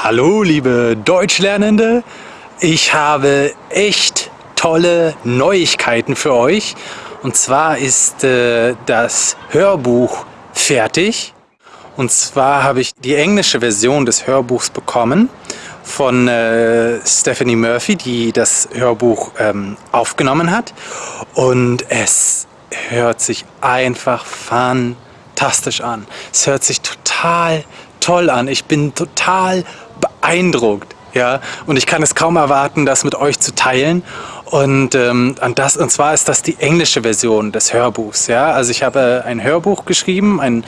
Hallo liebe Deutschlernende, ich habe echt tolle Neuigkeiten für euch. Und zwar ist äh, das Hörbuch fertig. Und zwar habe ich die englische Version des Hörbuchs bekommen von äh, Stephanie Murphy, die das Hörbuch ähm, aufgenommen hat. Und es hört sich einfach fantastisch an. Es hört sich total toll an. Ich bin total beeindruckt. Ja, und ich kann es kaum erwarten, das mit euch zu teilen. Und, ähm, und, das, und zwar ist das die englische Version des Hörbuchs. Ja? Also ich habe ein Hörbuch geschrieben, ein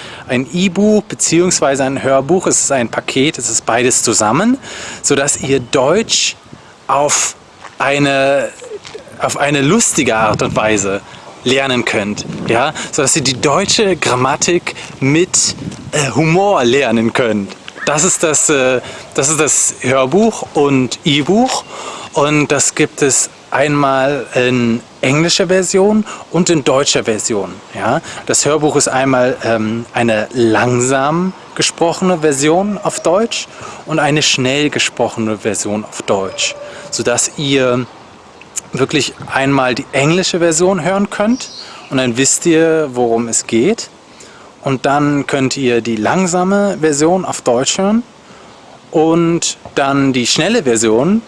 E-Buch beziehungsweise ein Hörbuch. Es ist ein Paket, es ist beides zusammen, sodass ihr Deutsch auf eine, auf eine lustige Art und Weise lernen könnt, ja, sodass ihr die deutsche Grammatik mit äh, Humor lernen könnt. Das ist das, äh, das ist das Hörbuch und E-Buch und das gibt es einmal in englischer Version und in deutscher Version. Ja? Das Hörbuch ist einmal ähm, eine langsam gesprochene Version auf Deutsch und eine schnell gesprochene Version auf Deutsch, sodass ihr wirklich einmal die englische Version hören könnt und dann wisst ihr, worum es geht. Und dann könnt ihr die langsame Version auf Deutsch hören und dann die schnelle Version,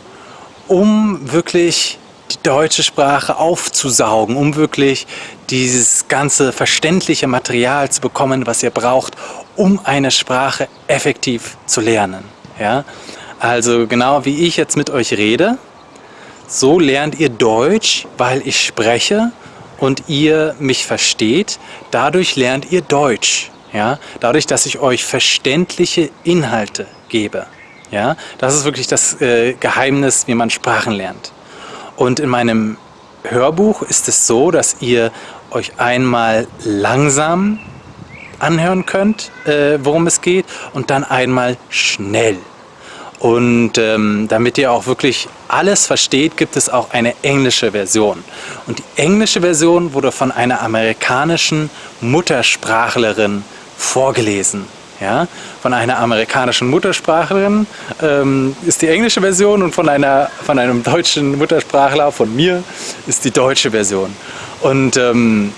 um wirklich die deutsche Sprache aufzusaugen, um wirklich dieses ganze verständliche Material zu bekommen, was ihr braucht, um eine Sprache effektiv zu lernen. Ja? Also genau wie ich jetzt mit euch rede, so lernt ihr Deutsch, weil ich spreche und ihr mich versteht. Dadurch lernt ihr Deutsch. Ja? Dadurch, dass ich euch verständliche Inhalte gebe. Ja? Das ist wirklich das äh, Geheimnis, wie man Sprachen lernt. Und in meinem Hörbuch ist es so, dass ihr euch einmal langsam anhören könnt, äh, worum es geht, und dann einmal schnell. Und ähm, damit ihr auch wirklich alles versteht, gibt es auch eine englische Version. Und die englische Version wurde von einer amerikanischen Muttersprachlerin vorgelesen. Ja? Von einer amerikanischen Muttersprachlerin ähm, ist die englische Version und von, einer, von einem deutschen Muttersprachler, von mir, ist die deutsche Version. Und ähm,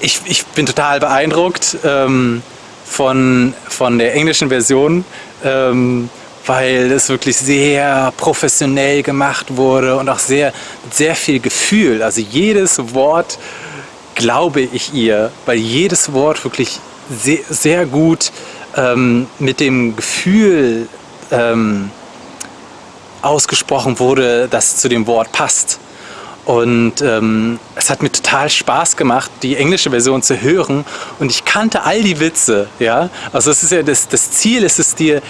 ich, ich bin total beeindruckt ähm, von, von der englischen Version. Weil es wirklich sehr professionell gemacht wurde und auch sehr, sehr viel Gefühl. Also jedes Wort glaube ich ihr, weil jedes Wort wirklich sehr, sehr gut ähm, mit dem Gefühl ähm, ausgesprochen wurde, das zu dem Wort passt. Und ähm, es hat mir total Spaß gemacht, die englische Version zu hören. Und ich kannte all die Witze. Ja? Also es ist ja das, das Ziel ist es dir,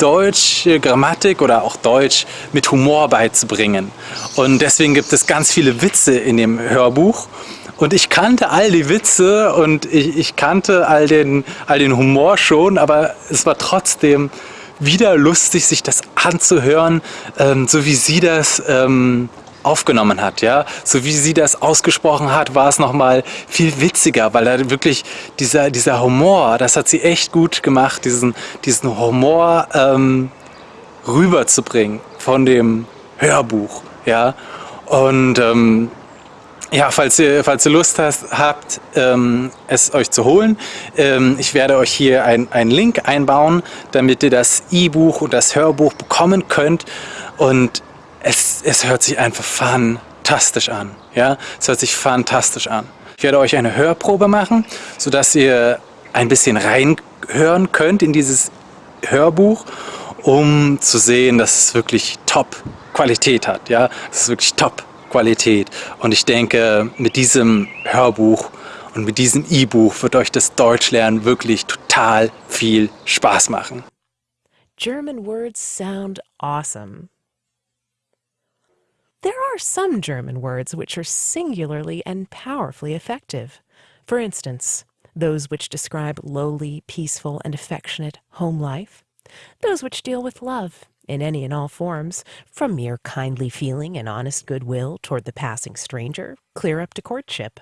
deutsche Grammatik oder auch Deutsch mit Humor beizubringen. Und deswegen gibt es ganz viele Witze in dem Hörbuch. Und ich kannte all die Witze und ich, ich kannte all den, all den Humor schon, aber es war trotzdem wieder lustig, sich das anzuhören, ähm, so wie sie das ähm, aufgenommen hat, ja, so wie sie das ausgesprochen hat, war es nochmal viel witziger, weil da wirklich dieser, dieser Humor, das hat sie echt gut gemacht, diesen, diesen Humor ähm, rüberzubringen von dem Hörbuch, ja, und ähm, ja, falls ihr, falls ihr Lust hast, habt, ähm, es euch zu holen, ähm, ich werde euch hier einen Link einbauen, damit ihr das E-Buch und das Hörbuch bekommen könnt. Und es, es hört sich einfach fantastisch an. Ja? Es hört sich fantastisch an. Ich werde euch eine Hörprobe machen, sodass ihr ein bisschen reinhören könnt in dieses Hörbuch, um zu sehen, dass es wirklich Top-Qualität hat. Ja? Es ist wirklich Top-Qualität. Und ich denke, mit diesem Hörbuch und mit diesem E-Buch wird euch das Deutschlernen wirklich total viel Spaß machen. German words sound awesome. There are some German words which are singularly and powerfully effective. For instance, those which describe lowly, peaceful, and affectionate home life, those which deal with love in any and all forms, from mere kindly feeling and honest goodwill toward the passing stranger, clear up to courtship.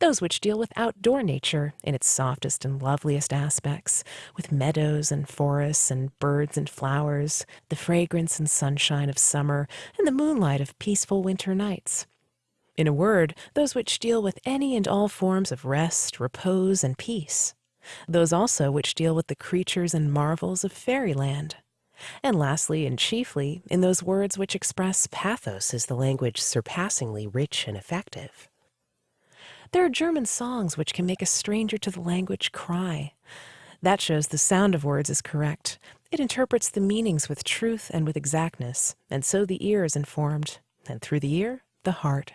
Those which deal with outdoor nature in its softest and loveliest aspects, with meadows and forests and birds and flowers, the fragrance and sunshine of summer, and the moonlight of peaceful winter nights. In a word, those which deal with any and all forms of rest, repose, and peace. Those also which deal with the creatures and marvels of fairyland. And lastly and chiefly, in those words which express pathos as the language surpassingly rich and effective. There are German songs which can make a stranger to the language cry. That shows the sound of words is correct. It interprets the meanings with truth and with exactness, and so the ear is informed, and through the ear, the heart.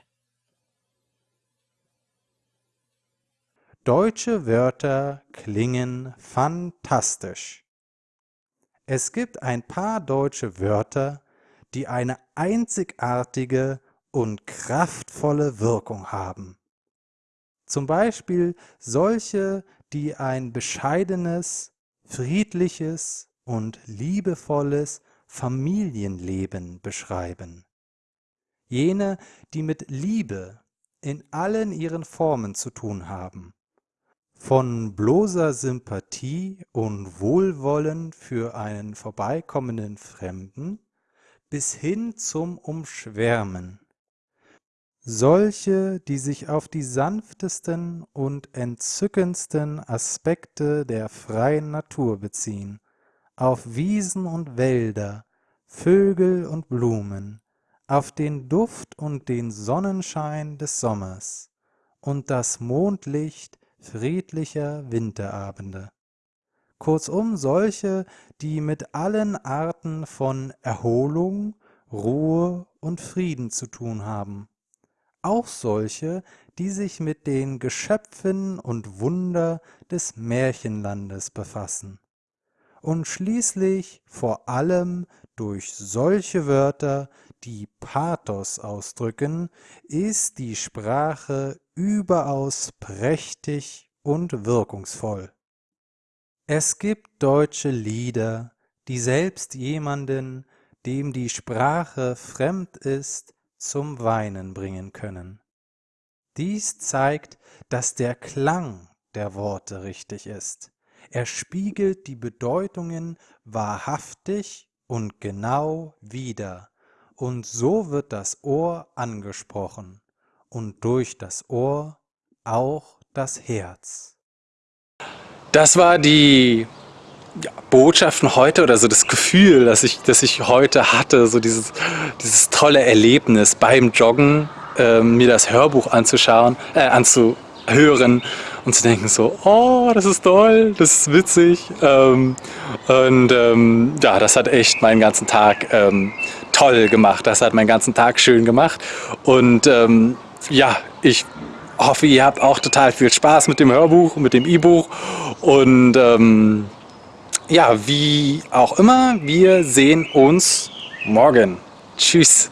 Deutsche Wörter klingen fantastisch. Es gibt ein paar deutsche Wörter, die eine einzigartige und kraftvolle Wirkung haben. Zum Beispiel solche, die ein bescheidenes, friedliches und liebevolles Familienleben beschreiben. Jene, die mit Liebe in allen ihren Formen zu tun haben. Von bloßer Sympathie und Wohlwollen für einen vorbeikommenden Fremden bis hin zum Umschwärmen. Solche, die sich auf die sanftesten und entzückendsten Aspekte der freien Natur beziehen, auf Wiesen und Wälder, Vögel und Blumen, auf den Duft und den Sonnenschein des Sommers und das Mondlicht friedlicher Winterabende. Kurzum solche, die mit allen Arten von Erholung, Ruhe und Frieden zu tun haben. Auch solche, die sich mit den Geschöpfen und Wunder des Märchenlandes befassen. Und schließlich vor allem durch solche Wörter, die Pathos ausdrücken, ist die Sprache überaus prächtig und wirkungsvoll. Es gibt deutsche Lieder, die selbst jemanden, dem die Sprache fremd ist, zum Weinen bringen können. Dies zeigt, dass der Klang der Worte richtig ist. Er spiegelt die Bedeutungen wahrhaftig und genau wider, und so wird das Ohr angesprochen und durch das Ohr auch das Herz. Das war die Botschaften heute oder so das Gefühl, das ich, das ich heute hatte, so dieses, dieses tolle Erlebnis beim Joggen, äh, mir das Hörbuch anzuschauen, äh, anzuhören und zu denken so, oh, das ist toll, das ist witzig. Ähm, und ähm, ja, das hat echt meinen ganzen Tag ähm, toll gemacht. Das hat meinen ganzen Tag schön gemacht. Und ähm, ja, ich hoffe, ihr habt auch total viel Spaß mit dem Hörbuch, mit dem E-Buch. Und ähm, ja, wie auch immer, wir sehen uns morgen. Tschüss.